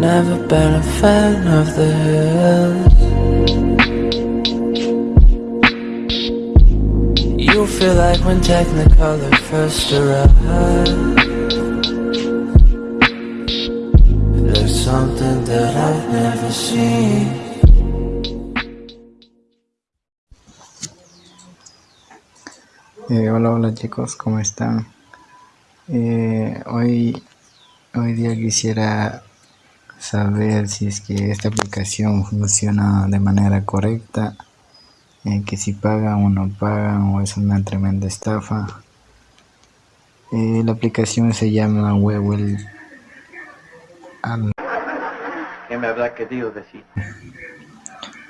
Never been a fan of the hills You feel like when Technicolor first arrived There's something that I've never seen Eh, hola, hola chicos, ¿cómo están? Eh, hoy, hoy día quisiera saber si es que esta aplicación funciona de manera correcta, eh, que si pagan o no pagan o es una tremenda estafa. Eh, la aplicación se llama Wewel. ¿Qué me habrá querido decir?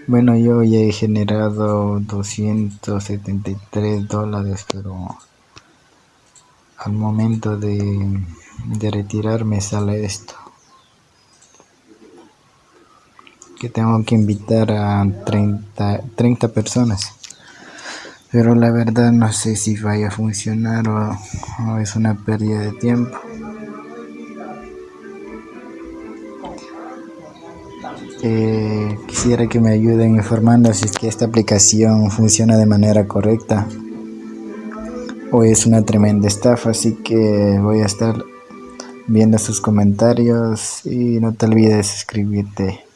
Bueno, yo ya he generado 273 dólares, pero al momento de, de retirarme sale esto. Que tengo que invitar a 30, 30 personas. Pero la verdad no sé si vaya a funcionar o, es una pérdida de tiempo. Eh, quisiera que me ayuden informando si es que esta aplicación funciona de manera correcta o es una tremenda estafa así que voy a estar viendo sus comentarios y no te olvides suscribirte